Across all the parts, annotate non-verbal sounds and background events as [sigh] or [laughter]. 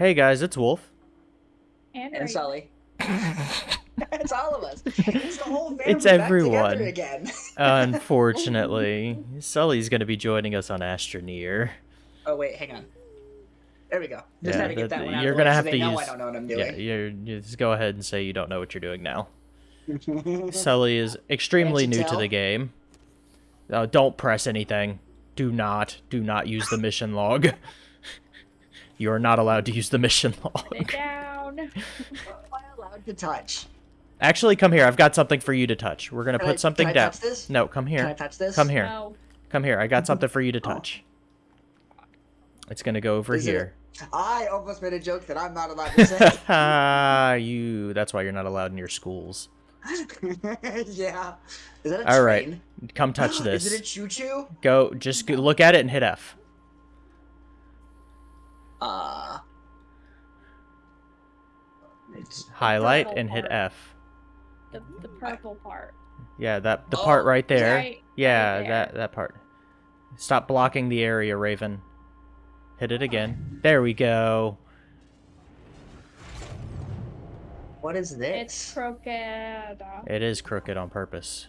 Hey guys, it's Wolf. And, and Sully. [laughs] it's all of us. It's the whole family It's everyone. together again. [laughs] Unfortunately, Sully's gonna be joining us on Astroneer. Oh wait, hang on. There we go. Just Yeah, had to get that- that one out you're gonna have to know use- I don't know what I'm Yeah, doing. you're, you just go ahead and say you don't know what you're doing now. [laughs] Sully is extremely Can't you new to the game. Uh, don't press anything. Do not, do not use the mission log. You are not allowed to use the mission Put [laughs] it log. down. What am I allowed to touch? Actually, come here. I've got something for you to touch. We're gonna Can I- put something can I down. touch this? No, come here. Can I here. touch this? Come here. No. Come here. I got something for you to Oh. touch. It's gonna go over Is it- here. I almost made a joke that I'm not allowed to say. Ah, [laughs] you. That's why you're not allowed in your schools. [laughs] yeah. Is that a All right, train? come touch this. [gasps] Is it a choo-choo? Go. Just go, look at it and hit F. Uh. It's Highlight purple and hit. F. The, the purple part. Yeah, that the Oh, part right there. Right, yeah, right that there. that part. Stop blocking the area, Raven. Hit it again. There we go. what is this? It's crooked. It is crooked on purpose.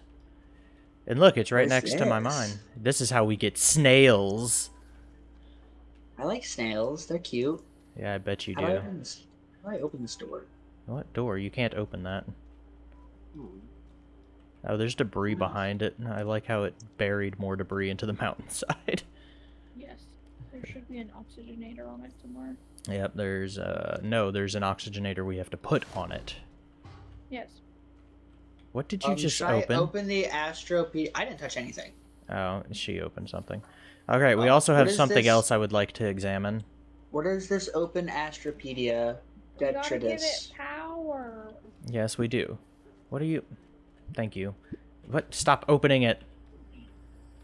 And look, it's right What's next to my mine. This is how we get snails. I like snails. They're cute. Yeah, I bet you How do I open this? How do I open this door? What door? You can't open that. Hmm. Oh, there's debris behind it. I like how it buried more debris into the [laughs] mountainside. Yes. There should be an oxygenator on it somewhere. yep, there's uh no, there's an oxygenator we have to put on it. Yes. What did you Um, just should I open? open the Astro I didn't touch anything. Oh, she opened something. Okay, we Oh, also have something this? else I would like to examine. What is this open Astropedia We gotta give it detritus? power. Yes, we do. What are you? Thank you. What? Stop opening it.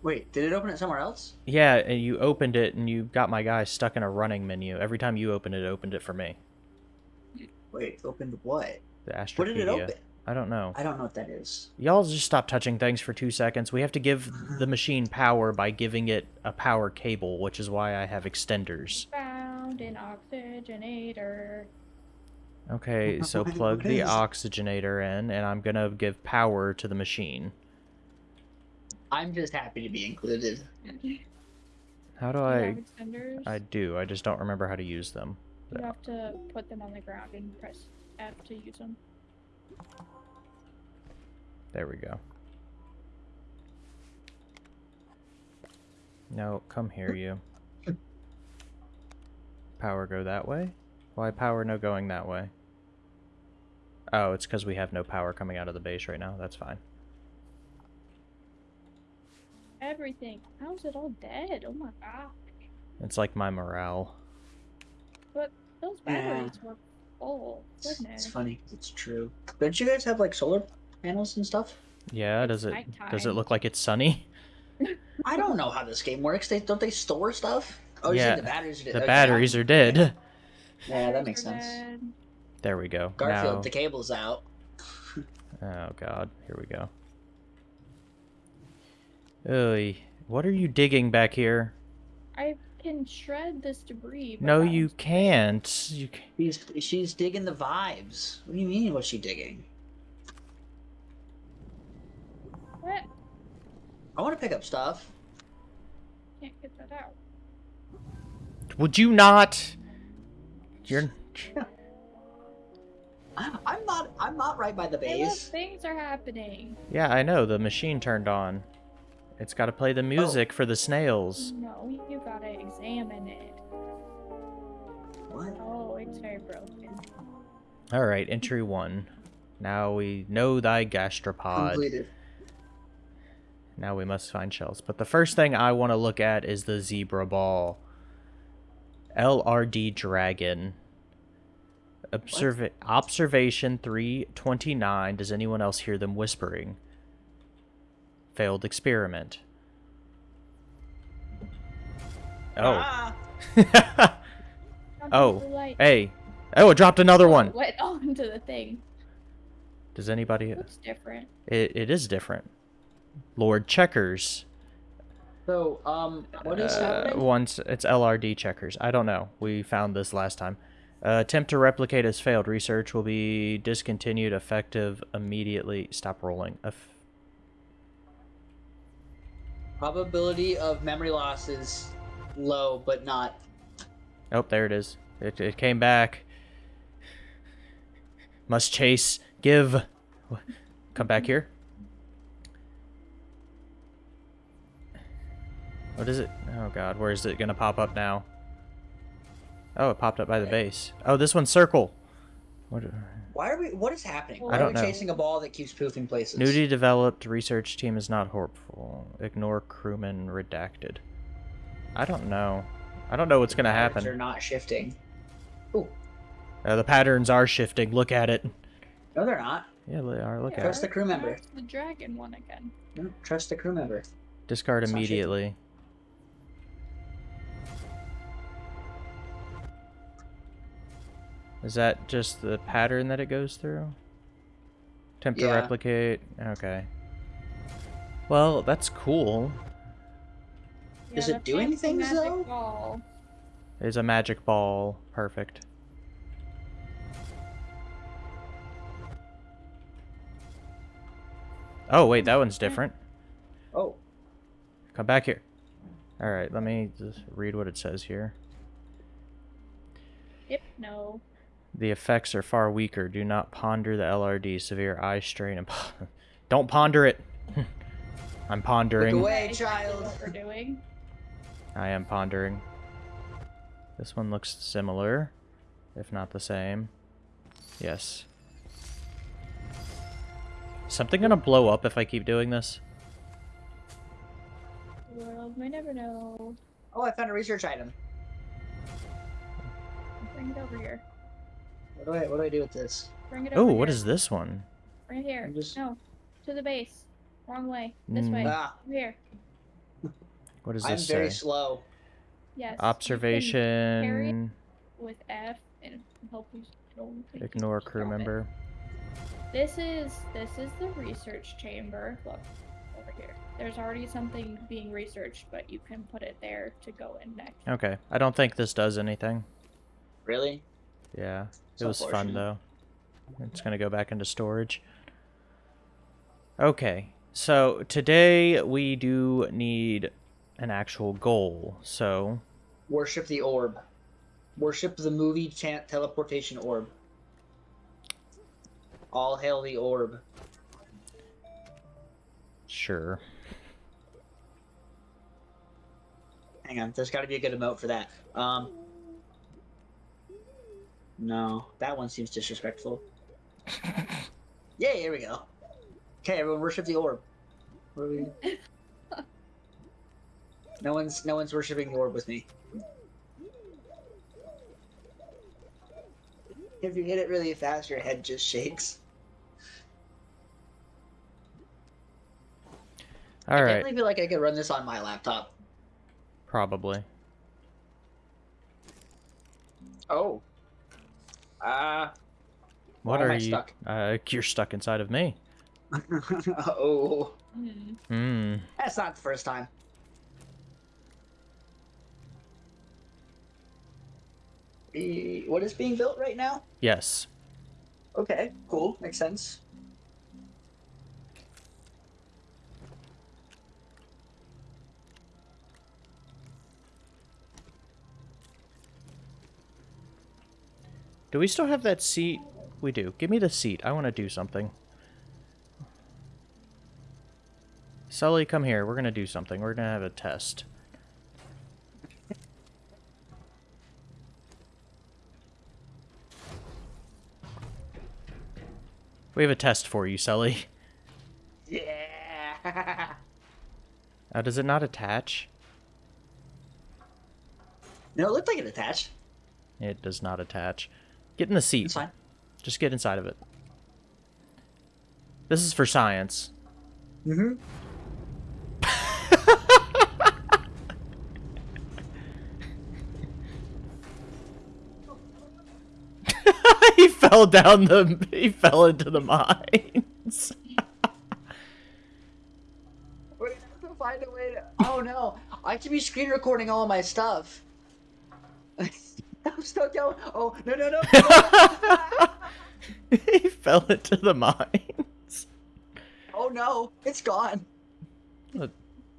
Wait, did it open it somewhere else? Yeah, and you opened it, and you got my guy stuck in a running menu. Every time you opened it, it opened it for me. Wait, opened what? The Astropedia. What did it open? I don't know. I don't know what that is. Y'all just stop touching things for two seconds. We have to give the [laughs] machine power by giving it a power cable, which is why I have extenders. Found an oxygenator. Okay, [laughs] so plug the oxygenator in, and I'm gonna give power to the machine. I'm just happy to be included. How do You I... have extenders. I do, I just don't remember how to use them. You have to put them on the ground and press F to use them. There we go. No, come here, you. Power go that way? Why power no going that way? Oh, it's because we have no power coming out of the base right now. That's fine. Everything. How's it all dead? Oh my god. It's like my morale. But those Yeah. batteries were full. It's, Goodness. it's funny. It's true. Don't you guys have like solar panels and stuff? Yeah, does it does it look like it's sunny? I don't know how this game works. They don't they store stuff? Oh, you Yeah, said the batteries. Are dead. The okay, batteries I'm- are dead. Yeah, that Batteries makes are sense. dead. There we go. Garfield, Now, the cable's out. oh god, here we go. Oy, what are you digging back here? I can shred this debris. but No, you can't. You ca- She's she's digging the vibes. What do you mean? What's she digging? What? I want to pick up stuff. Can't get that out. Would you not? You're. [laughs] I'm not. I'm not right by the Hey, base. things are happening. Yeah, I know. The machine turned on. It's got to play the oh. music for the snails. No, you gotta examine it. What? Oh, it's very broken. All right, entry one. Now we know thy gastropod. Completed. Now we must find shells. But the first thing I want to look at is the zebra ball. LRD dragon. Observa- observation 329. Does anyone else hear them whispering? Failed experiment. Oh. Ah! [laughs] Oh, hey. Oh, it dropped another one. Went [laughs] onto the thing. Does anybody... It's different. It, it is different. Lord Checkers. So, um, what is Uh, happening? once it's LRD checkers. I don't know. We found this last time. Uh, attempt to replicate has failed. Research will be discontinued effective immediately. Stop rolling. Eff- Probability of memory loss is low, but not. oh, there it is. It, it came back. Must chase. Give. Come back here. What is it? Oh god, where is it gonna pop up now? Oh, it popped up by the base. Oh, this one's circle. What? Why are we? What is happening? Why I are don't we know. chasing a ball that keeps poofing places? Newly developed research team is not hopeful. Ignore crewman redacted. I don't know. I don't know what's gonna happen. They're not shifting. Ooh, Uh, the patterns are shifting. Look at it. no, they're not. Yeah, they are. Look Yeah, at Trust it. Trust the crew member. The dragon one again. No, trust the crew member. Discard it's not immediately. Is that just the pattern that it goes through? Attempt to replicate. Okay. Well, that's cool. Does Yeah, it the do fancy anything, though? Ball. There's a magic ball. Perfect. Oh, wait, that one's different. Oh, Come back here. Alright, let me just read what it says here. Yep, no. The effects are far weaker. Do not ponder the LRD. Severe eye strain. And [laughs] Don't ponder it. [laughs] I'm pondering. look pondering. away, child. What we're doing. I am pondering. This one looks similar, if not the same. Yes. Something gonna blow up if I keep doing this? The world may never know. Oh, I found a research item. Bring it over here. What do I? What do I do with this? Bring it Oh, over what here. is this one? Right here. Just- No. To the base. Wrong way. This way. Mm. Ah, here. What does I'm this very say? slow. Yes. you can Observation. With F and help you control things. Ignore crew Stop it. member. This is this is the research chamber. Look over here. There's already something being researched, but you can put it there to go in next. Okay. I don't think this does anything. Really? Yeah. It was fun though. It's gonna go back into storage. Okay, so today we do need an actual goal. So Worship the orb. Worship the movie chant teleportation orb. All hail the orb. sure. Hang on, there's got to be a good emote for that. Um. No, that one seems disrespectful. [laughs] Yay, here we go. Okay, everyone, worship the orb. What are we... [laughs] no one's no one's worshiping the orb with me. If you hit it really fast, your head just shakes. All I right, definitely feel like I could run this on my laptop. probably. Oh. Uh. What are you? stuck? Uh, you're stuck inside of me. [laughs] oh. Hmm. That's not the first time. What is being built right now? Yes. Okay, cool. Makes sense. Do we still have that seat? We do. Give me the seat. I want to do something. Sully, come here. We're gonna do something. We're gonna have a test. We have a test for you, Sully. Yeah. Uh, does it not attach? no, it looked like it attached. It does not attach. Get in the seat. It's fine. Just get inside of it. This is for science. Mm-hmm. [laughs] he fell down the. He fell into the mines. We're gonna have to find a way to. Oh no! I have to be screen recording all of my stuff. I'm still going. Oh no no no! [laughs] he fell into the mines. oh no! It's gone.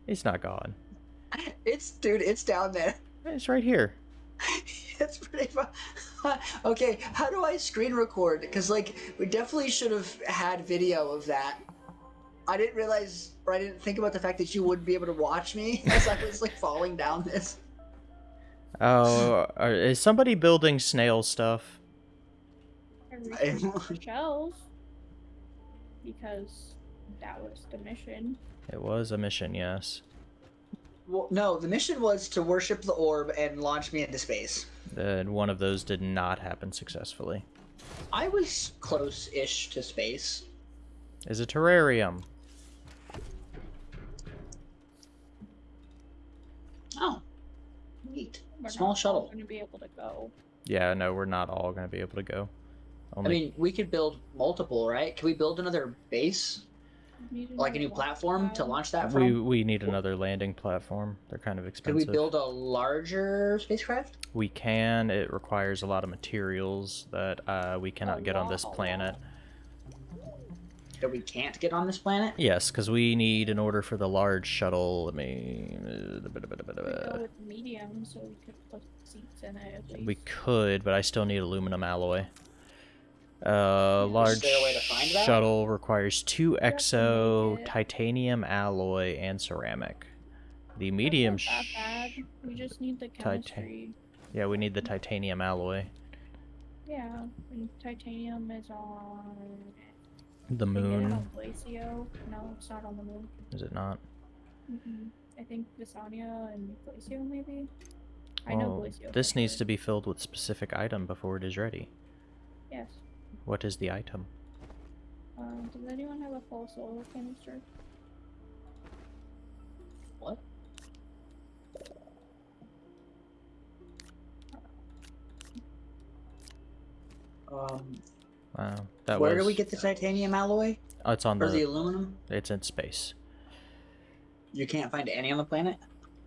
He's not gone. It's dude. It's down there. It's right here. [laughs] it's pretty fun. [laughs] okay, how do I screen record? Because like we definitely should have had video of that. I didn't realize, or I didn't think about the fact that you wouldn't be able to watch me as I was like falling down this. Oh, are- is somebody building snail stuff? I researched shells because that was the mission. It was a mission, yes. Well, no, the mission was to worship the orb and launch me into space. And one of those did not happen successfully. I was close-ish to space. Is a terrarium. Oh, neat. We're Small not shuttle. Going to be able to go. Yeah, no, we're not all going to be able to go. I mean, we could build multiple, right? Can we build another base, Need like a new platform to launch that we from? we we need another landing platform. They're kind of expensive. Could expensive. we build a larger spacecraft? We can. It requires a lot of materials that uh, we cannot A get on this lot, a planet. That we can't get on this planet? Yes, because we need, in order for the large shuttle, let me... We could go with medium, so we could put seats in it. We could, but I still need aluminum alloy. Uh, large a way to find that? shuttle requires two exo, we need it. titanium alloy, and ceramic. The That's medium... not that bad. We just need the chemistry. Yeah, we need the titanium alloy. Yeah, and titanium is on. The I think it moon. on Glacio. No, it's not on the moon. Is it not? mm I think Vesania and Glacio maybe. I know Glacio. This needs to be filled with specific item before it is ready. Yes. What is the item? Um, does anyone have a full solar canister? What? Um, Wow, that where was. do we get the titanium alloy Oh, it's on or the the. aluminum? It's in space. You can't find any on the planet.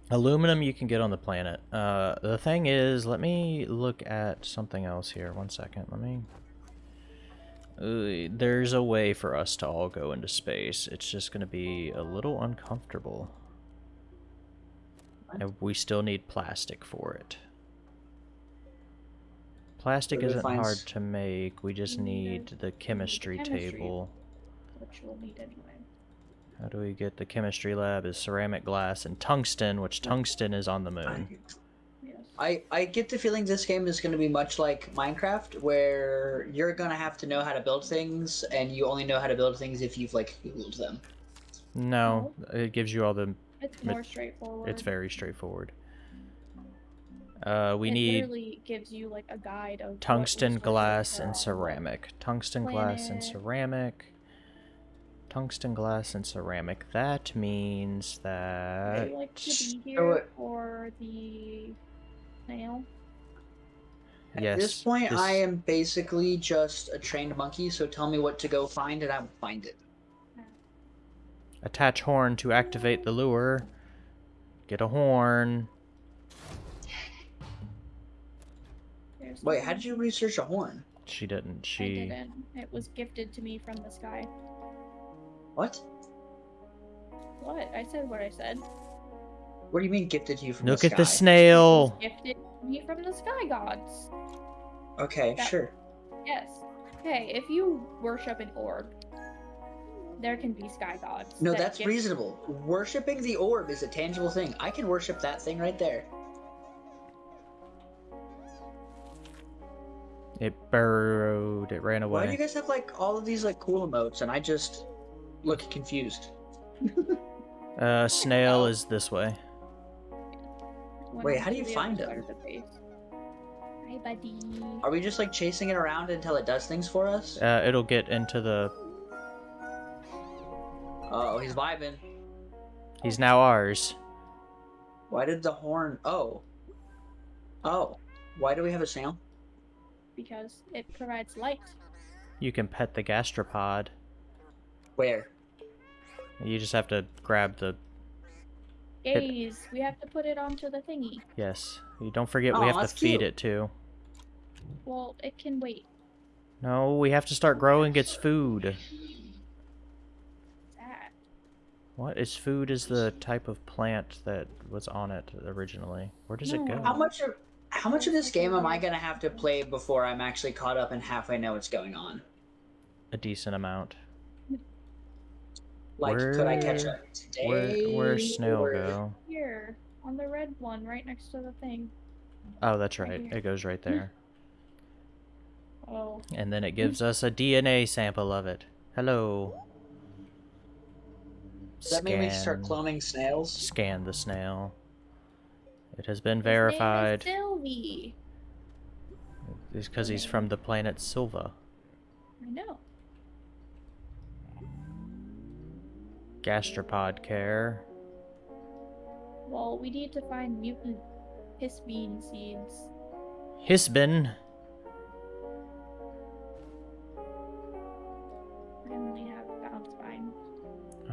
Aluminum you can get on the planet. Uh, the thing is, let me look at something else here. One second. Let me. Uh, there's a way for us to all go into space. It's just going to be a little uncomfortable. And we still need plastic for it. Plastic Where isn't find hard to make. We just We need need the- the chemistry chemistry. table. Which we'll need anyway. How do we get the chemistry lab? Is ceramic glass and tungsten, which tungsten is on the moon. I, I I get the feeling this game is going to be much like Minecraft, where you're going to have to know how to build things, and you only know how to build things if you've like googled them. No, it gives you all the. It's more straightforward. It's very straightforward. Uh, we it need gives you like a guide of tungsten glass and ceramic. Tungsten glass and ceramic. Tungsten glass and ceramic. That means Would that. you like to be here it- for the snail? At Yes. this point, this- I am basically just a trained monkey. So tell me what to go find, and I will find it. Attach horn to activate the lure. Get a horn. There's the Wait, how did you research a horn? She didn't. I She. didn't. It was gifted to me from the sky. What? What? I said what I said. What do you mean gifted to you from Look the at the sky? snail. Gifted to me from the sky gods. Okay, That- sure. Yes. Okay, if you worship an orb, there can be sky gods. No, that that's gift- reasonable. Worshipping the orb is a tangible thing. I can worship that thing right there. It burrowed. It ran away. Why do you guys have like all of these like cool emotes, and I just look confused? [laughs] Uh, snail is this way. when Wait, how do you find side him? of the base. Hi, buddy. Are we just like chasing it around until it does things for us? Uh, it'll get into the. Oh, he's vibing. He's now ours. Why did the horn? Oh. Oh. Why do we have a snail? Because it provides light. You can pet the gastropod. Where? You just have to grab the. Hit- Gaze. We have to put it onto the thingy. Yes. You don't forget we have to that's feed cute. it too. Well, it can wait. No, we have to start growing its food. That. What is food is the type of plant that was on it originally. Where does it go? How much of how much of this game am I gonna have to play before I'm actually caught up and halfway know what's going on? A decent amount. Like, could I catch Where- up today? Where where's snail or- go? Here, on the red one, right next to the thing. Oh, that's Right right. It goes right there. Oh, And then it gives us a DNA sample of it. Hello. Does that mean we start cloning snails? Scan the snail. It has been his verified. Sylvie. It's because he's from the planet Sylva. I know. Gastropod care. Well, we need to find mutant hisbean seeds. Hisbin. I only have found spine.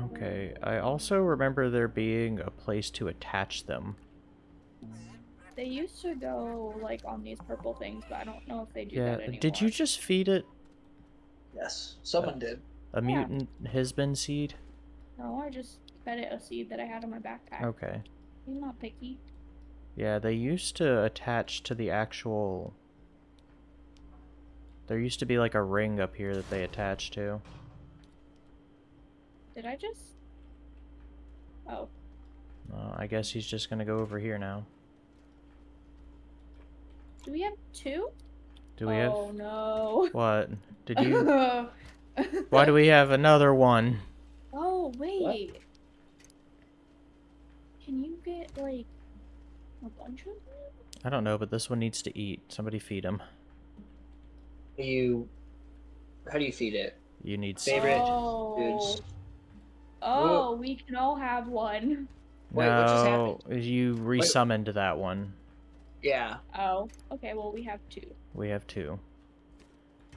Okay. I also remember there being a place to attach them. They used to go like on these purple things, but I don't know if they do Yeah. that anymore. Did you just feed it Yes, someone did. a Yeah. mutant Hisbin seed? No, I just fed it a seed that I had in my backpack. Okay. He's not picky. Yeah, they used to attach to the actual. There used to be like a ring up here that they attached to. Did I just? Oh, Uh, I guess he's just gonna go over here now. Do we have two? Do we have? oh no. what? Did you? [laughs] Why do we have another one? Oh wait. Can you get like a bunch of them? I don't know, but this one needs to eat. Somebody feed him. You? How do you feed it? You need. s- Favorite oh. foods. Oh, we can all have one. Wait, what just No, you resummoned that one. Yeah. Oh, okay. Well, we have two. We have two.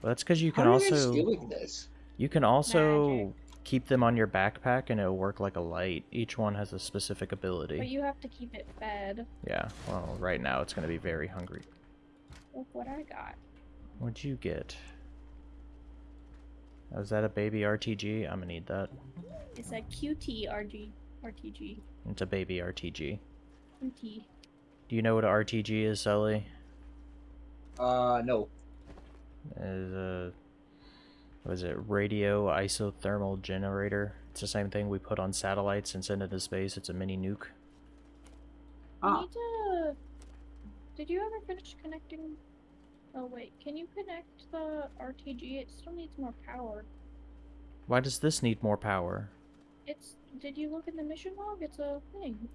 Well, that's because you can How are you also doing this? you can also keep them on your backpack and it'll work like a light. Each one has a specific ability. But you have to keep it fed. Yeah. Well, right now it's gonna be very hungry. Look what I got. What'd you get? Oh, is that a baby RTG? I'm gonna need that. It's a QT RG RTG. It's a baby RTG. QT. Do you know what a RTG is, Sully? Uh, no. Is a what is it? Radio isothermal generator. It's the same thing we put on satellites and send into space. It's a mini nuke. I Ah. need to. Did you ever finish connecting? Oh wait, can you connect the RTG? It still needs more power. Why does this need more power? It's. Did you look in the mission log? It's a thing.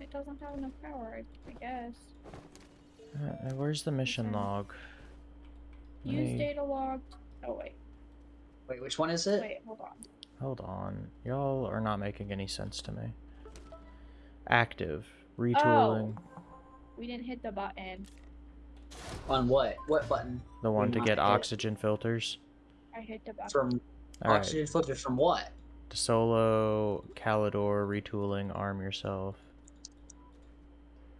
It doesn't have enough power, I, I guess. Uh, where's the mission Okay. log? Let Use me- data log. Oh wait, Wait, which one is it? wait, hold on. Hold on. Y'all are not making any sense to me. Active. Retooling. We didn't hit the button. On what? What button? The one to not get hit. oxygen filters. I hit the button. From Alright. oxygen filters from what? The solo, Calidor, retooling, arm yourself.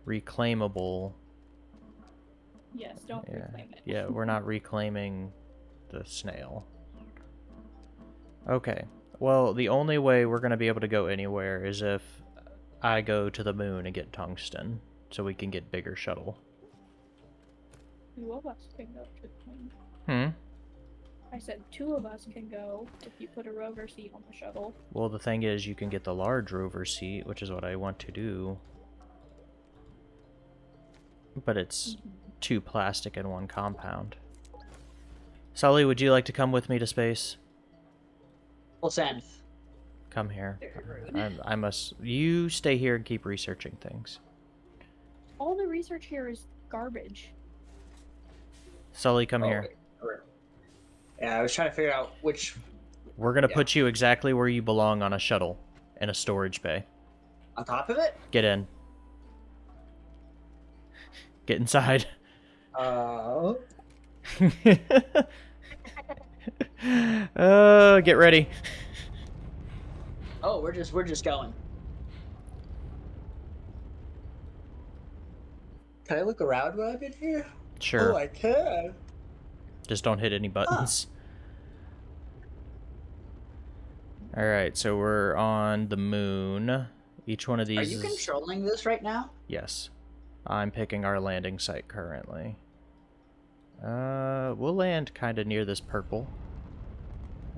Reclaimable. Yes, don't Yeah. reclaim it. Yeah, we're not reclaiming the snail. Okay. Well, the only way we're going to be able to go anywhere is if I go to the moon and get tungsten so we can get bigger shuttle. Two of us can go to the moon. Hmm. I said two of us can go if you put a rover seat on the shuttle. Well, the thing is, you can get the large rover seat, which is what I want to do. But it's two plastic and one compound. Sully, would you like to come with me to space? We'll send. Come here. I, I must. You stay here and keep researching things. All the research here is garbage. Sully, come Oh, here. wait, Yeah, I was trying to figure out which We're gonna Yeah. put you exactly where you belong on a shuttle, in a storage bay. on top of it. Get in. Get inside. Uh, [laughs] uh, get ready. oh, we're just we're just going. Can I look around while I'm in here? Sure. Oh, I can. Just don't hit any buttons. Alright, so we're on the moon. Each one of these Are you is... controlling this right now? Yes. I'm picking our landing site currently. Uh, we'll land kind of near this purple.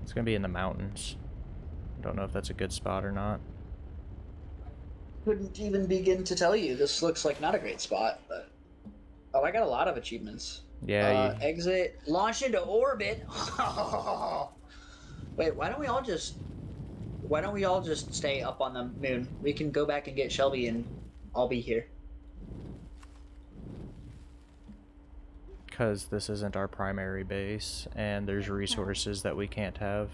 It's gonna be in the mountains. I don't know if that's a good spot or not. Couldn't even begin to tell you. This looks like not a great spot, but oh, I got a lot of achievements. Yeah, uh, you- exit, launch into orbit. [laughs] Wait, why don't we all just? Why don't we all just stay up on the moon? We can go back and get Shelby, and I'll be here. Because this isn't our primary base, and there's resources that we can't have.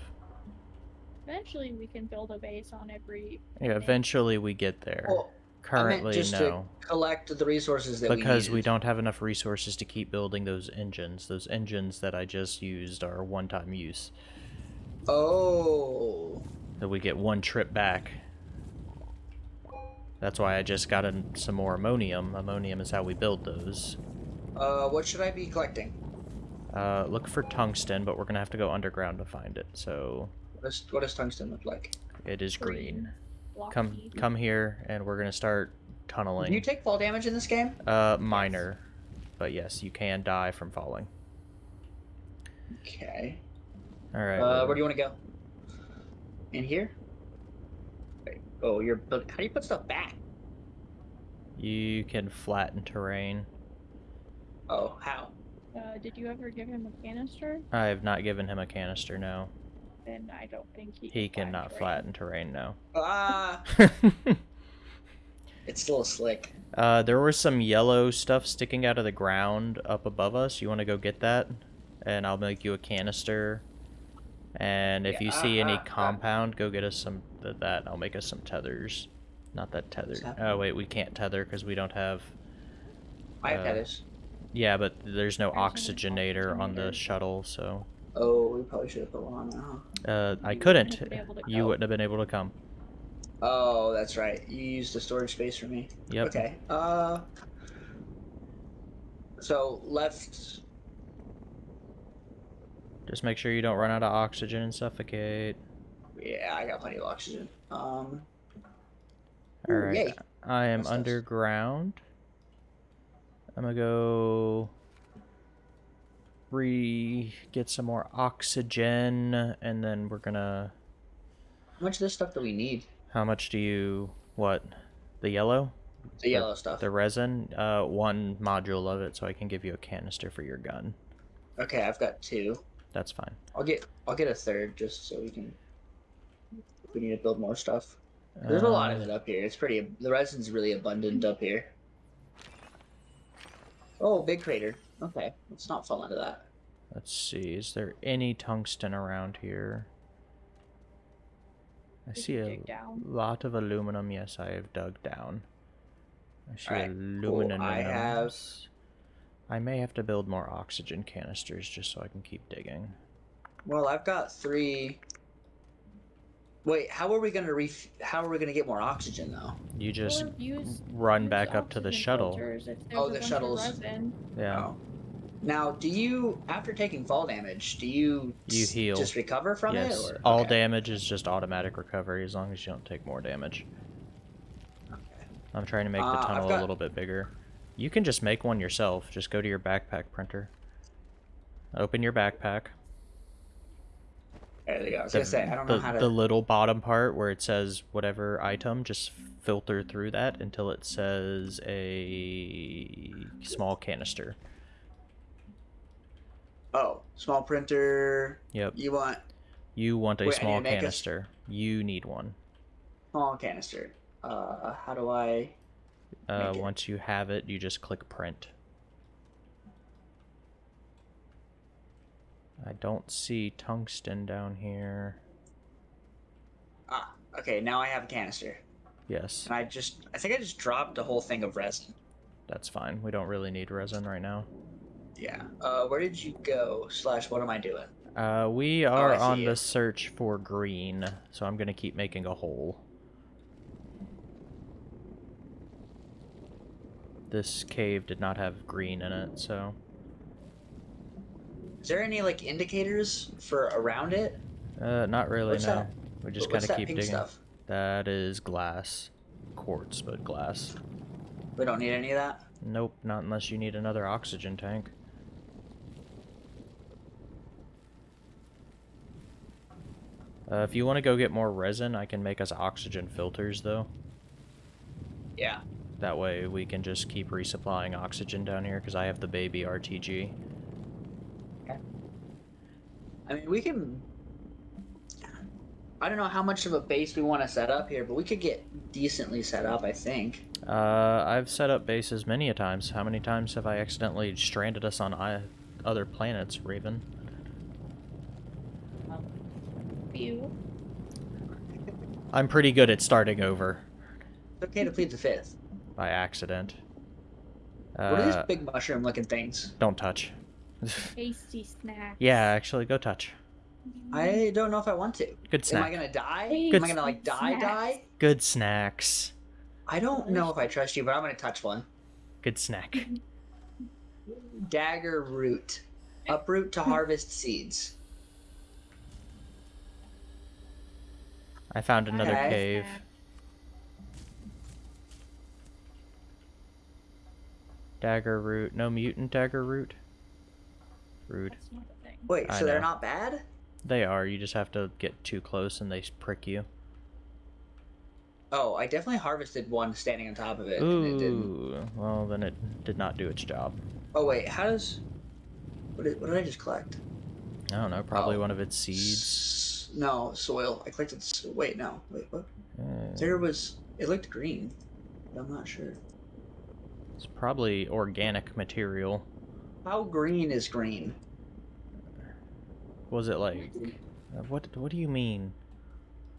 Eventually, we can build a base on every. Yeah, planet. eventually we get there. Well, I Currently, meant just no. to collect the resources that Because we, we don't have enough resources to keep building those engines. Those engines that I just used are one-time use. Oh, That we get one trip back. That's why I just got in some more ammonium. Ammonium is how we build those. Uh, what should I be collecting? Uh, look for tungsten, but we're gonna have to go underground to find it. So What does, what does tungsten look like? it is green. Blocky. Come, come here, and we're gonna start Do tunneling. you take fall damage in this game? Uh, minor, but yes, you can die from falling. Okay. All right. Uh, where do you want to go? In here? Wait, Oh, you're. build- How do you put stuff back? you can flatten terrain. Oh, how? Uh, did you ever give him a canister? I have not given him a canister. No, Then I don't think he. he can cannot flatten terrain. No. Ah, [laughs] it's still slick. uh, there was some yellow stuff sticking out of the ground up above us. You want to go get that, and I'll make you a canister. And if Yeah, you see uh, any uh, uh. compound, go get us some th- that. I'll make us some tethers. Not that tether. Oh wait, we can't tether because we don't have. I have Uh, Pettis. Yeah, but there's no oxygenator on the shuttle, so Oh, we probably should have put one on now. uh, I couldn't. wouldn't have been able to You wouldn't have been able to come. Oh, that's right. You used the storage space for me. Yep. Okay. Uh. So left. Just make sure you don't run out of oxygen and suffocate. Yeah, I got plenty of oxygen. Um. All ooh. Yay. I am That's nice. underground. I'm gonna go re get some more oxygen, and then we're gonna. How much of this stuff do we need? How much do you what? The yellow, The yellow stuff. the resin. Uh, one module of it, so I can give you a canister for your gun. Okay, I've got two. That's fine. I'll get. I'll get a third just so we can. We need to build more stuff. There's a lot of Uh, it up here. It's pretty. The resin's really abundant up here. Oh, big crater. Okay, let's not fall into that. Let's see. Is there any tungsten around here? I Did see a down? lot of aluminum. Yes, I have dug down. I see Alright, aluminum. I have- I may have to build more oxygen canisters just so I can keep digging. Well, I've got three. Wait, how are we gonna ref? How are we gonna get more oxygen though? You just Or use, run back up to the shuttle. filters if there's Oh, the bunch shuttles. yeah. Oh. Now, do you after taking fall damage, do you You heal. just recover from yes. it? Or? All okay. damage is just automatic recovery as long as you don't take more damage. Okay. I'm trying to make Uh, the I've tunnel got- a little bit bigger. You can just make one yourself. Just go to your backpack printer. Open your backpack. There we go. I was The, gonna say I don't the, know how to. the little bottom part where it says whatever item, just filter through that until it says a small canister. Oh, small printer. Yep. You want You want a Wait, small make a canister. You need one. small canister. Uh, how do I? Uh, once you have it, you just click print. I don't see tungsten down here. Ah, okay. Now I have a canister, Yes, and I just I think I just dropped a whole thing of resin. that's fine. We don't really need resin right now. Yeah. Uh, where did you go? Slash, what am I doing? Uh, we are Oh, on you. the search for green, so I'm gonna keep making a hole. This cave did not have green in it, so Is there any like indicators for around it? Uh, not really, What's no. that? We just gotta that keep pink digging. stuff? That is glass. Quartz, but glass. We don't need any of that. Nope, not unless you need another oxygen tank. Uh, if you want to go get more resin, I can make us oxygen filters, though. Yeah. That way we can just keep resupplying oxygen down here, because I have the baby RTG. I mean, we can. I don't know how much of a base we want to set up here, but we could get decently set up. I think. Uh, I've set up bases many a times. How many times have I accidentally stranded us on I other planets, Raven? Few. I'm pretty good at starting over It's okay to plead the fifth. by accident. what are these Uh, big mushroom-looking things? don't touch. [laughs] Tasty snack. yeah, actually, go touch. Mm-hmm. I don't know if I want to. Good snack. Am snack. I gonna die? Good Am I gonna like die? snacks. Die? Good snacks. I don't know if I trust you, but I'm gonna touch one. Good snack. [laughs] Dagger root. Uproot to harvest [laughs] seeds. I found another Okay. cave. Dagger root. No mutant dagger root. Rude. That's not a thing. Wait, I so they're not bad? They are. You just have to get too close and they prick you. Oh, I definitely harvested one standing on top of it. and it didn't. Ooh. Well, then it did not do its job. Oh wait, how does? What did, what did I just collect? I don't know. Probably Oh. one of its seeds. S- No, soil. I collected. s- Wait, no. Wait, what? Uh, There was. It looked green. but I'm not sure. it's probably organic material. How green is green? Was it like? uh, What? What do you mean?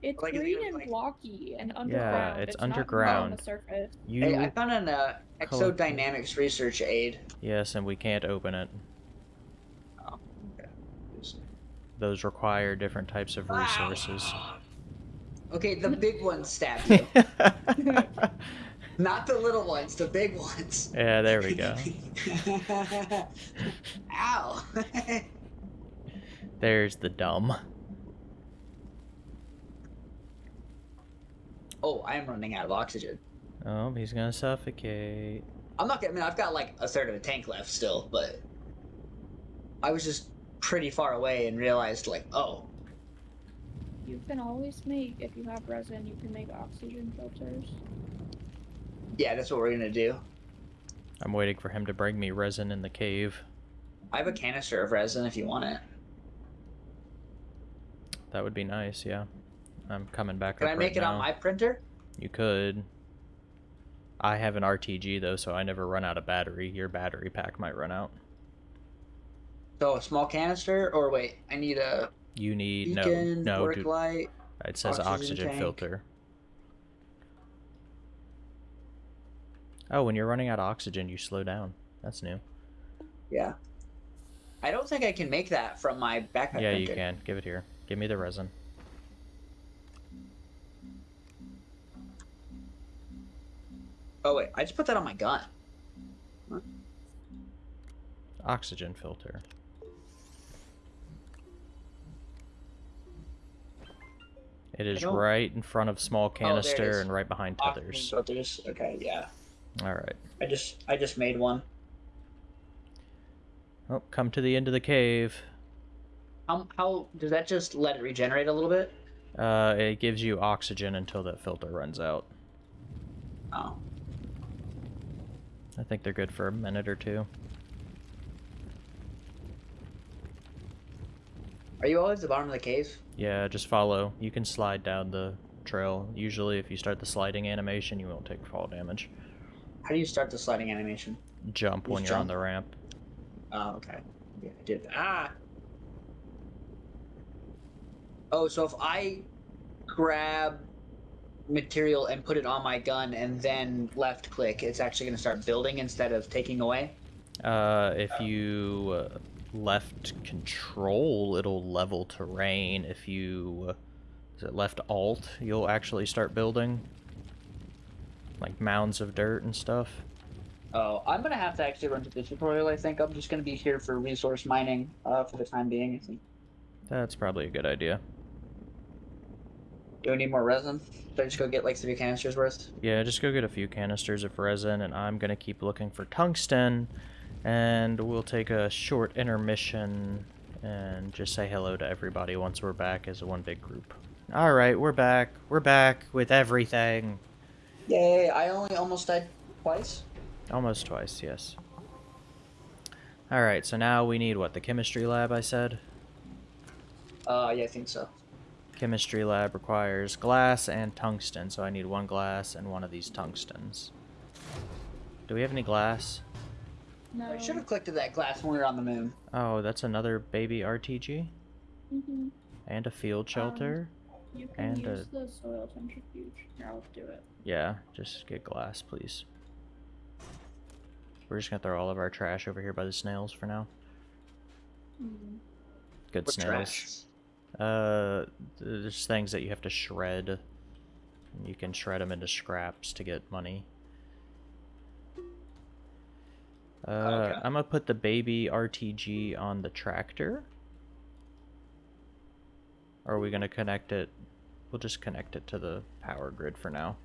It's Like, is it green and like- blocky and underground. Yeah, it's not underground. on the surface. You? Hey, I found an uh, Color- exodynamics research aid. Yes, and we can't open it. Oh, okay. Those require different types of resources. Okay, the big ones stabbed [laughs] you. [laughs] Not the little ones, the big ones. yeah, there we go. [laughs] Ow. [laughs] There's the dumb. oh, I am running out of oxygen. Oh, he's gonna suffocate. I'm not gonna. I mean, I've got like a third of a tank left still, but I was just pretty far away and realized like, oh, You can always make, if you have resin, you can make oxygen filters. Yeah, that's what we're gonna do. I'm waiting for him to bring me resin in the cave. I have a canister of resin if you want it. That would be nice, yeah. I'm coming back Can I make right it now. on my printer? You could. I have an RTG though, so I never run out of battery. Your battery pack might run out. So a small canister, or wait, I need a You need beacon, no no. work Dude, light. it says oxygen oxygen, filter. Oh, when you're running out of oxygen, you slow down. That's new. Yeah. I don't think I can make that from my backpack. yeah, you can. Give it here. Give me the resin. Oh wait, I just put that on my gun. Oxygen filter. It is right in front of small oh, it canister is. and right behind tethers. filters. Okay, yeah. All right. I just I just made one. Oh, come to the end of the cave. How how does that just let it regenerate a little bit? Uh, it gives you oxygen until that filter runs out. Oh. I think they're good for a minute or two. Are you always at the bottom of the cave? Yeah, just follow. You can slide down the trail. Usually, if you start the sliding animation, you won't take fall damage. How do you start the sliding animation? Jump when you're on the ramp. Oh, okay. Yeah, I did. Ah. Oh, so if I grab material and put it on my gun and then left click, it's actually going to start building instead of taking away. Uh, if you uh, left control, it'll level terrain. If you is it left alt, you'll actually start building like mounds of dirt and stuff. Oh, I'm gonna have to actually run to the tutorial. I think I'm just gonna be here for resource mining uh, for the time being. I think. That's probably a good idea. Do we need more resin? Should I just go get like three canisters worth? Yeah, just go get a few canisters of resin, and I'm gonna keep looking for tungsten, and we'll take a short intermission and just say hello to everybody once we're back as one big group. Alright, we're back. We're back with everything. Yay! I only almost died twice. Almost twice, yes. Alright, so now we need what? The chemistry lab, I said? Uh, yeah, I think so. Chemistry lab requires glass and tungsten, so I need one glass and one of these tungstens. Do we have any glass? No. I should have clicked to that glass when we were on the moon. Oh, that's another baby RTG? hmm And a field shelter? You can And, uh, use the soil centrifuge. Here, I'll do it. Yeah, just get glass, please. We're just gonna throw all of our trash over here by the snails for now. Mhm. Good What snails. trash? Uh, there's things that you have to shred. You can shred them into scraps to get money. Uh, Okay. I'm gonna put the baby RTG on the tractor. Or are we gonna connect it? We'll just connect it to the power grid for now.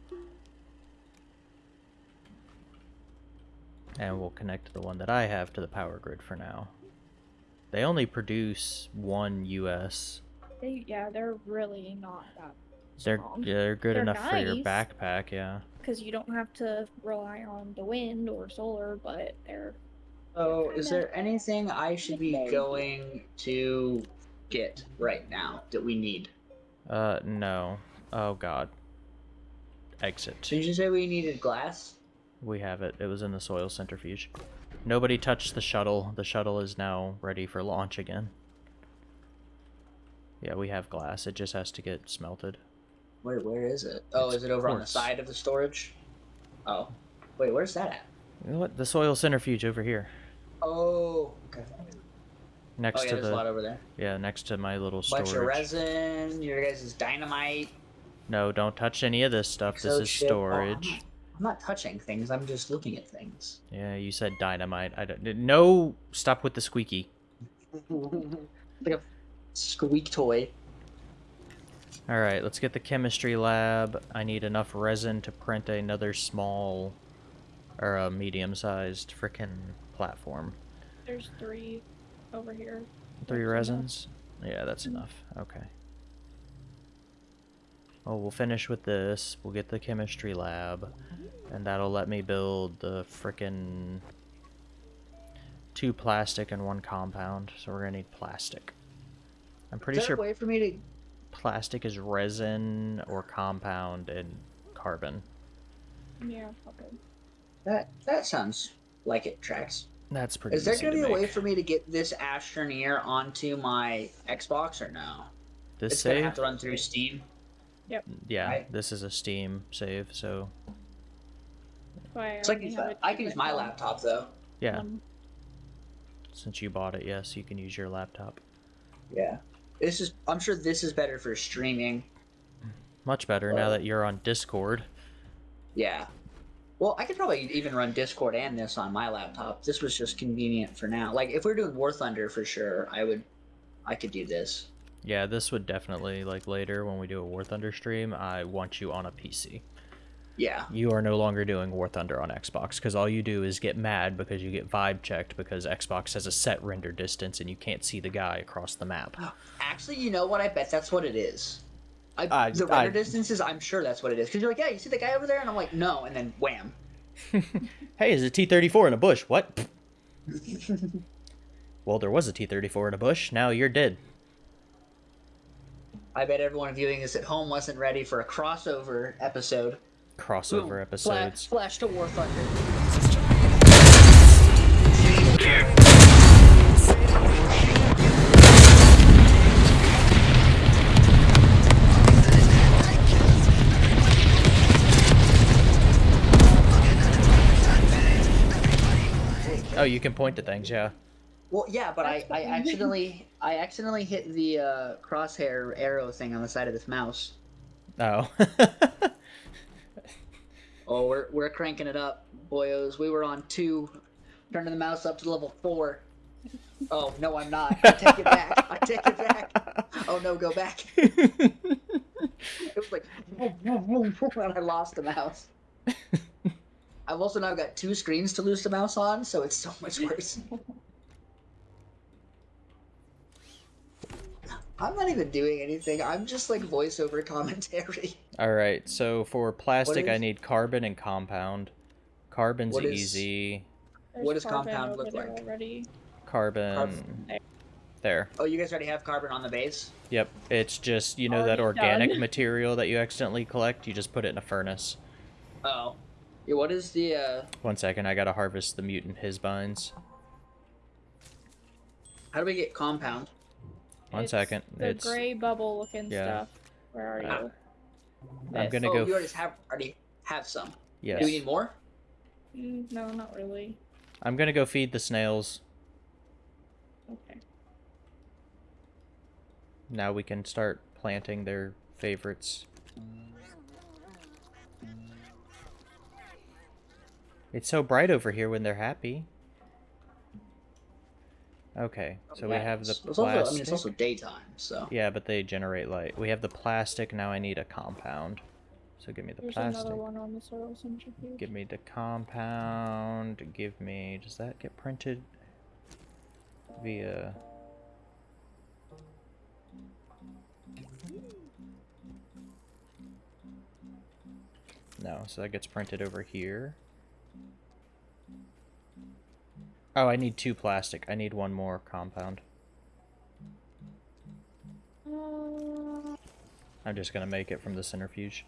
And we'll connect the one that I have to the power grid for now. They only produce one US. They, yeah, they're really not that They're yeah, they're good They're enough for your backpack, yeah. Because you don't have to rely on the wind or solar, but they're So, is there anything I should be going to get right now that we need? Uh, no. Oh god. Exit. Did you say we needed glass? We have it. It was in the soil centrifuge. Nobody touched the shuttle. The shuttle is now ready for launch again. Yeah, we have glass. It just has to get smelted. Wait, where is it? Oh, It's is it over on the side of the storage? Oh, wait, where's that at? What? The soil centrifuge over here. Oh, okay. Next oh yeah, to there's a lot the over there. yeah, next to my little Bunch of resin. Your guys' is dynamite. No, don't touch any of this stuff. This is exoship. Oh, I'm storage. not- I'm not touching things. I'm just looking at things. Yeah, you said dynamite. I don't. No, stop with the squeaky. [laughs] like a squeak toy. All right, let's get the chemistry lab. I need enough resin to print another small or a medium-sized frickin' platform. there's three over here. Three That's enough. resins? Yeah, that's Mhm. enough. Okay. Oh, we'll finish with this. We'll get the chemistry lab, and that'll let me build the frickin' two plastic and one compound. So we're gonna need plastic. I'm pretty is there sure a way for me to? plastic is resin or compound and carbon. Yeah, okay. That that sounds like it tracks. That's pretty Is there gonna to be a way for me to get this Astroneer onto my Xbox or no? This it's gonna have to run through Steam. Yep. Yeah, right? this is a Steam save, so That's why I It's like only use have that. it I can use my um, laptop though. yeah. one. Since you bought it, yes, you can use your laptop. Yeah. This is. I'm sure this is better for streaming. Much better now that you're on Discord. Yeah. Well, I could probably even run Discord and this on my laptop. This was just convenient for now. Like if we're doing War Thunder for sure, I would. I could do this. Yeah, this would definitely like later when we do a War Thunder stream. I want you on a PC. Yeah. You are no longer doing War Thunder on Xbox because all you do is get mad because you get vibe checked because Xbox has a set render distance and you can't see the guy across the map. [gasps] Actually, you know what? I bet that's what it is. I, I- the render I- distances, I'm sure that's what it is. Because you're like, yeah, you see the guy over there? And I'm like, no. And then wham. [laughs] hey, is a T-34 in a bush? What? [laughs] well, there was a T-34 in a bush. Now you're dead. I bet everyone viewing this at home wasn't ready for a crossover episode. Crossover Boom. episodes. Flash, flash to War Thunder. Oh, you can point to things, yeah. Well, yeah, but I, I accidentally I accidentally hit the uh, crosshair arrow thing on the side of this mouse. Oh. [laughs] Oh, we're we're cranking it up, boyos. We were on two, turning the mouse up to level four. Oh no, I'm not. I take it back. I take it back. Oh no, go back. [laughs] [laughs] It was like, and I lost the mouse. I've also now got two screens to lose the mouse on, so it's so much worse. [laughs] I'm not even doing anything. I'm just like voiceover commentary. All right, so for plastic, I need carbon and compound. Carbon's What is- easy. There's What does compound look like? Already. Carbon. There. There. Oh, you guys already have carbon on the base? Yep. It's just you know that organic done. [laughs] material that you accidentally collect. You just put it in a furnace. Oh. Yeah, what is the uh One second, I gotta harvest the mutant hisbines. how do we get compound? One It's second. The It's gray bubble looking Yeah. stuff. Where are Ah. you? I'm This. gonna oh, go. you already have already have some. yes. Do we need more? Mm, no, not really. I'm gonna go feed the snails. Okay. Now we can start planting their favorites. It's so bright over here when they're happy. Okay, so we Yeah, have the it's- it's also, plastic. I mean, it's also daytime, so. Yeah, but they generate light. We have the plastic, now I need a compound. So give me the There's plastic. another one on the soil centrifuge. Give me the compound. Give me. Does that get printed via? No, so that gets printed over here. Oh, I need two plastic. I need one more compound. I'm just gonna make it from the centrifuge.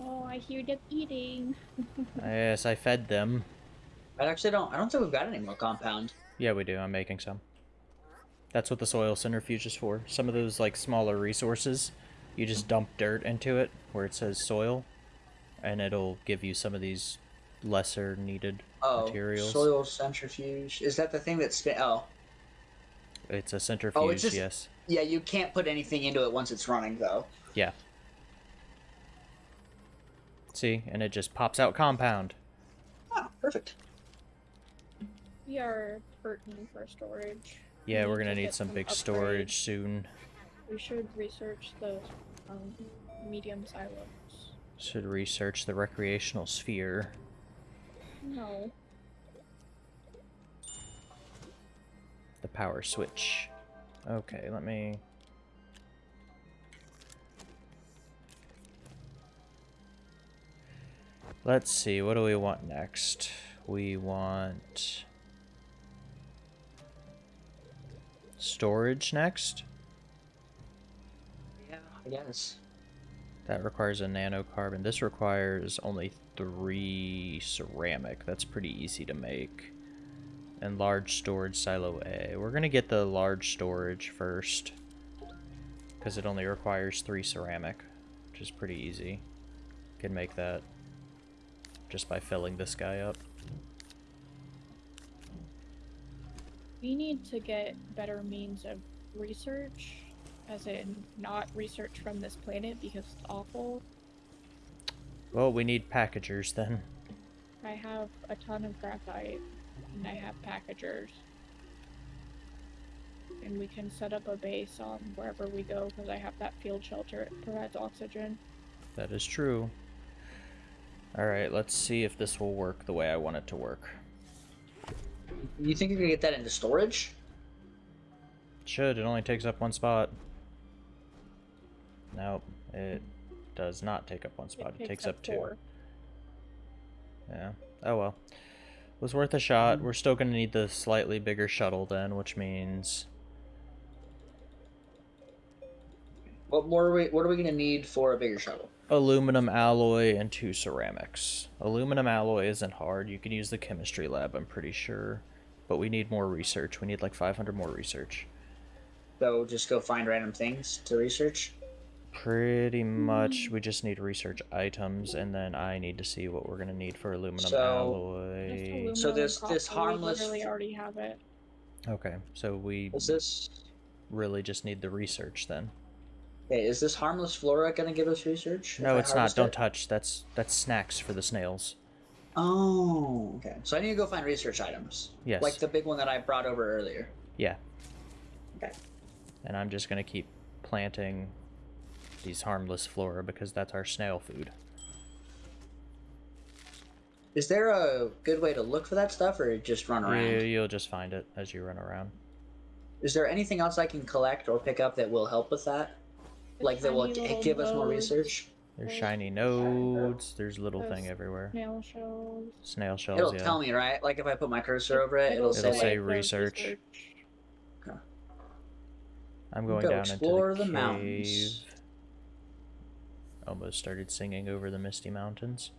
Oh, I hear them eating. [laughs] yes, I fed them. I actually don't I don't think we've got any more compound. Yeah, we do. I'm making some. That's what the soil centrifuge is for. Some of those like smaller resources, you just dump dirt into it where it says soil, and it'll give you some of these lesser needed Oh, materials. soil centrifuge. Is that the thing that's spin? Oh, It's a centrifuge, just- yes. yeah. You can't put anything into it once it's running, though. Yeah. See, and it just pops out compound. Oh, perfect. We are hurting for storage. Yeah, we're gonna need get some big upgrades. storage soon. We should research the um, medium silos. Should research the recreational sphere. No. The power switch. Okay, let me. Let's see, what do we want next? We want. Storage next? Yeah, I guess. That requires a nanocarbon. This requires only three ceramic. That's pretty easy to make. And large storage silo A. We're gonna get the large storage first. Because it only requires three ceramic. Which is pretty easy. Can make that just by filling this guy up. We need to get better means of research, as in not research from this planet because it's awful. Well, we need packagers then. I have a ton of graphite, and I have packagers. And we can set up a base on wherever we go because I have that field shelter. It provides oxygen. That is true. Alright, let's see if this will work the way I want it to work. You think you can get that into storage? Should, it only takes up one spot. Nope, it does not take up one spot. It, takes, up, two. four. Yeah. Oh well. Was worth a shot. We're still gonna need the slightly bigger shuttle then, which means What more are we? What are we gonna need for a bigger shuttle? aluminum alloy and two ceramics. Aluminum alloy isn't hard. You can use the chemistry lab, I'm pretty sure. But we need more research. We need like 500 more research. So just go find random things to research. Pretty much, hmm. we just need research items, and then I need to see what we're gonna need for aluminum So- alloy. aluminum So this- this copper, we harmless- literally already have it. Okay, so we Is this? really just need the research then. Okay, is this harmless flora gonna give us research? No, it's not. harvest Don't touch. That's that's snacks for the snails. Oh, okay. So I need to go find research items. Yes. Like the big one that I brought over earlier. Yeah. Okay. And I'm just gonna keep planting these harmless flora because that's our snail food. Is there a good way to look for that stuff, or just run around? You, you'll just find it as you run around. Is there anything else I can collect or pick up that will help with that? Like that will Tiny g- give us more nodes, research? There's There's shiny shiny nodes. There's little thing everywhere. Snail shells. Snail shells. It'll yeah. tell me, right? Like if I put my cursor over it, it'll, It'll say, say like, the research. I'm Go going down explore into the, the cave. mountains. Almost started singing over the misty mountains.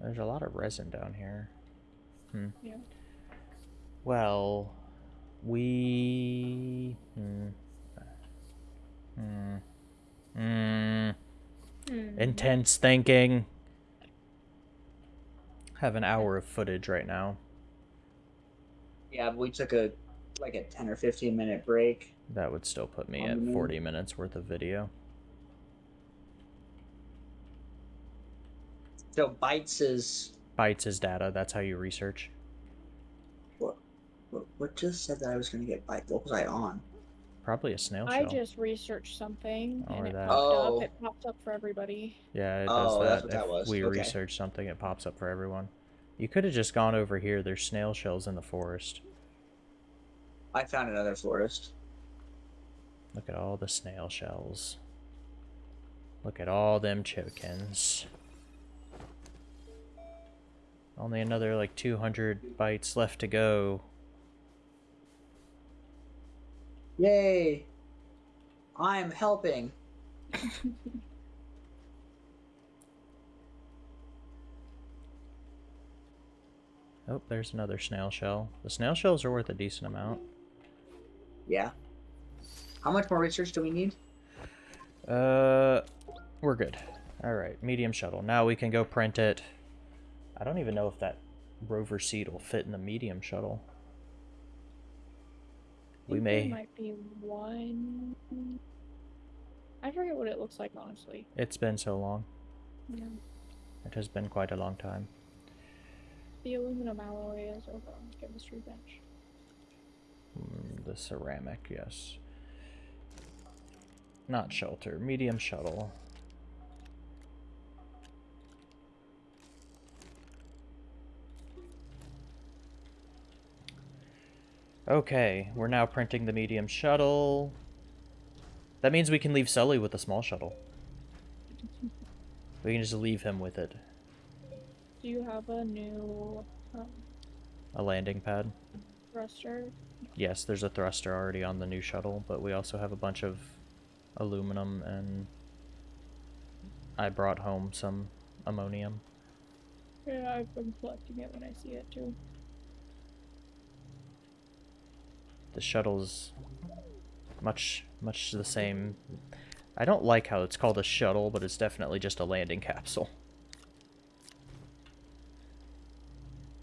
There's a lot of resin down here. Hmm. Yeah. Well, we. Hmm. Hmm. Hmm. Hmm. Intense thinking. Have an hour of footage right now. Yeah, we took a like a ten or fifteen minute break. That would still put me at 40 minutes worth of video. So bytes is Bytes is data. That's how you research. what? What, what just said that I was gonna get byte? What was I on? Probably a snail I shell. I just researched something Or and it that. popped Oh. up. It popped up for everybody. Yeah, it oh, does Oh, that. that's what if that was. we Okay. research something, it pops up for everyone. You could have just gone over here. There's snail shells in the forest. I found another forest. Look at all the snail shells. Look at all them chickens. Only another like 200 bytes left to go. Yay! I'm helping. [laughs] Oh, there's another snail shell. The snail shells are worth a decent amount. Yeah. How much more research do we need? Uh, we're good. All right, medium shuttle. Now we can go print it. I don't even know if that rover seat will fit in the medium shuttle. We think there may. might be one. I forget what it looks like honestly. It's been so long. Yeah. It has been quite a long time. The aluminum alloy is over on the chemistry bench. Mm, the ceramic, yes. Not shelter. Medium shuttle. Okay, we're now printing the medium shuttle. That means we can leave Sully with the small shuttle. We can just leave him with it. Do you have a new um, A landing pad. thruster? Yes, there's a thruster already on the new shuttle, but we also have a bunch of aluminum and I brought home some ammonium. Yeah, I've been collecting it when I see it too. The shuttle's much much the same. I don't like how it's called a shuttle, but it's definitely just a landing capsule.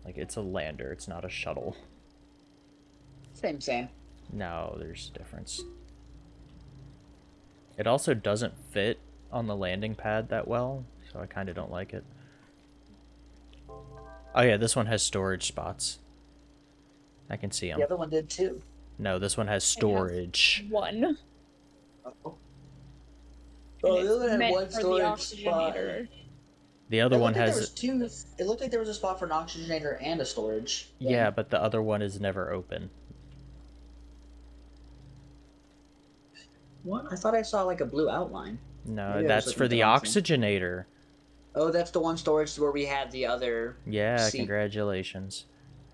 Like it's a lander, it's not a shuttle. Same, same. No, there's a difference. It also doesn't fit on the landing pad that well, so I kind of don't like it. Oh yeah, this one has storage spots. I can see them. The other one did too. No, this one has storage. One. Oh, oh the other one had one for the storage spot. The other one has two. It looked like there was a spot for an oxygenator and a storage. thing. Yeah, but the other one is never open. What? I thought I saw like a blue outline. No, Maybe that's for the the oxygenator. Oh, that's the one storage where we had the other. Yeah, Seat. congratulations.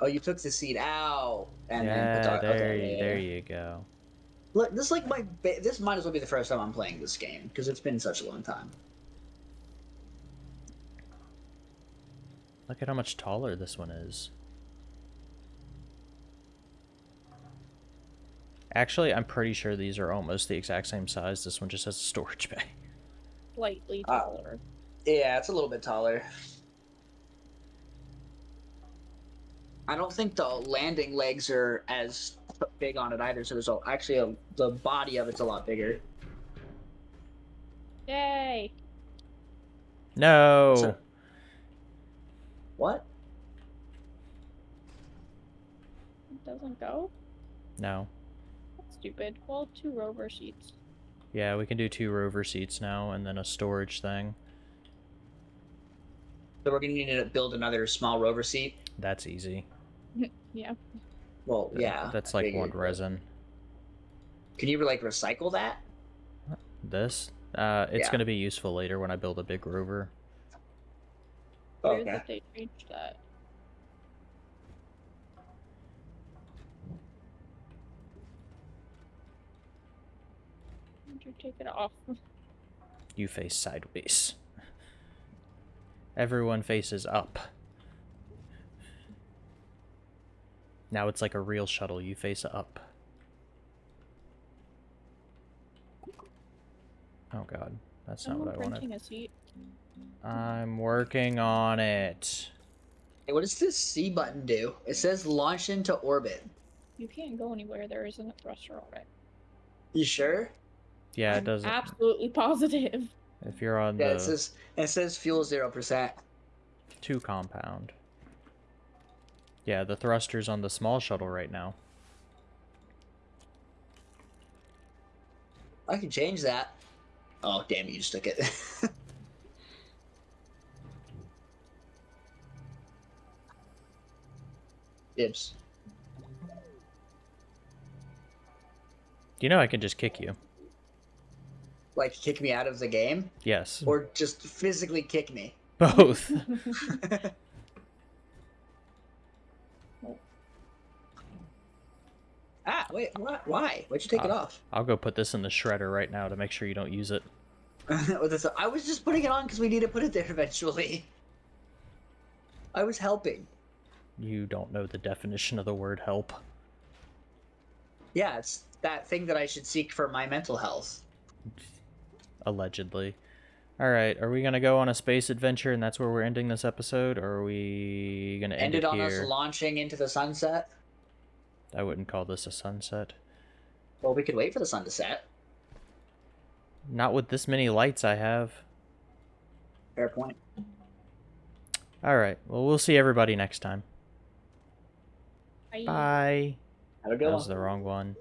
Oh, you took the seat out and then yeah, put the, there, okay, you, yeah, there yeah. you go. Look, this is like my. Ba- this might as well be the first time I'm playing this game because it's been such a long time. Look at how much taller this one is. Actually, I'm pretty sure these are almost the exact same size. This one just has a storage bay. Slightly Ah. taller. Yeah, it's a little bit taller. I don't think the landing legs are as big on it either. So there's a, actually a, the body of it's a lot bigger. Yay! No. So- What? It doesn't go? No. That's stupid. Well, two rover seats. Yeah, we can do two rover seats now and then a storage thing. So we're gonna need to build another small rover seat. That's easy. [laughs] Yeah. Well, Th- yeah. That's I like one resin. Can you like recycle that? This? Uh, it's Yeah. gonna be useful later when I build a big rover. Weird Okay. that they changed that. Take it off? You face sideways. Everyone faces up. Now it's like a real shuttle. You face up. Oh god, that's not Someone what I wanted. a seat. I'm working on it. Hey, what does this C button do? It says launch into orbit. You can't go anywhere. There isn't a thruster on it. You sure? Yeah, it I'm doesn't. Absolutely positive. If you're on Yeah, the it says it says fuel zero percent. two compound. Yeah, the thruster's on the small shuttle right now. I can change that. Oh damn! You just took it. [laughs] Dibs. You know I can just kick you. Like kick me out of the game, Yes. or just physically kick me. Both. [laughs] [laughs] ah, wait, what? Why? Why'd you take it Uh, off? I'll go put this in the shredder right now to make sure you don't use it. [laughs] I was just putting it on because we need to put it there eventually. I was helping. You don't know the definition of the word help. Yeah, it's that thing that I should seek for my mental health. Allegedly. Alright, are we gonna go on a space adventure and that's where we're ending this episode? Or are we gonna end Ended it on here? us launching into the sunset. I wouldn't call this a sunset. Well, we could wait for the sun to set. Not with this many lights I have. Fair point. Alright, well we'll see everybody next time. I Bye. Have a That was the wrong one.